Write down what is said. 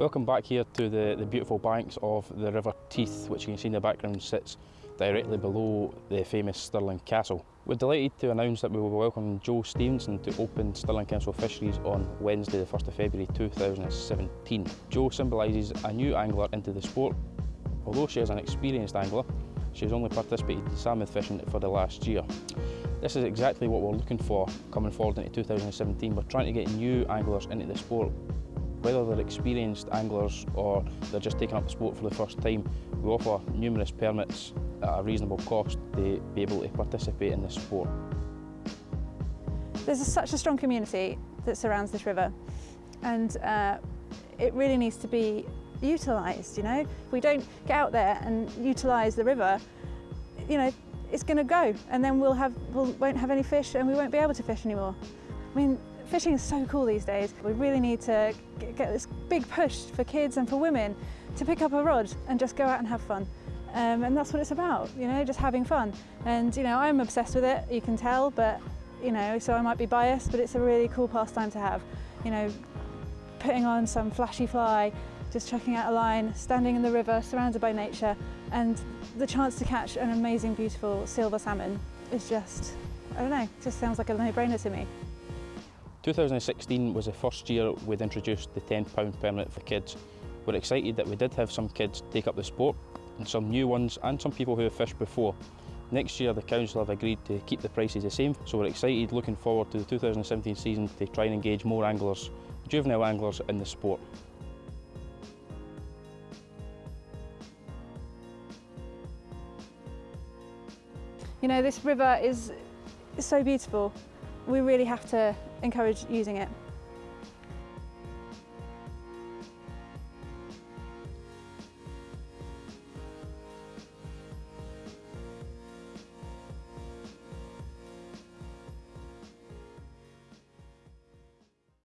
Welcome back here to the, the beautiful banks of the River Teith, which you can see in the background sits directly below the famous Stirling Castle. We're delighted to announce that we will welcome Jo Stevenson to open Stirling Castle Fisheries on Wednesday the 1st of February 2017. Jo symbolises a new angler into the sport. Although she is an experienced angler, she has only participated in salmon fishing for the last year. This is exactly what we're looking for coming forward into 2017. We're trying to get new anglers into the sport whether they're experienced anglers or they're just taking up the sport for the first time, we offer numerous permits at a reasonable cost to be able to participate in this sport. There's a, such a strong community that surrounds this river and uh, it really needs to be utilised, you know. If we don't get out there and utilise the river, you know, it's going to go and then we'll have, we we'll, won't have any fish and we won't be able to fish anymore. I mean, Fishing is so cool these days. We really need to get this big push for kids and for women to pick up a rod and just go out and have fun. Um, and that's what it's about, you know, just having fun. And, you know, I'm obsessed with it, you can tell, but, you know, so I might be biased, but it's a really cool pastime to have. You know, putting on some flashy fly, just chucking out a line, standing in the river, surrounded by nature, and the chance to catch an amazing, beautiful silver salmon is just, I don't know, just sounds like a no-brainer to me. 2016 was the first year we'd introduced the £10 permit for kids. We're excited that we did have some kids take up the sport and some new ones and some people who have fished before. Next year the council have agreed to keep the prices the same so we're excited looking forward to the 2017 season to try and engage more anglers, juvenile anglers in the sport. You know this river is so beautiful we really have to encourage using it.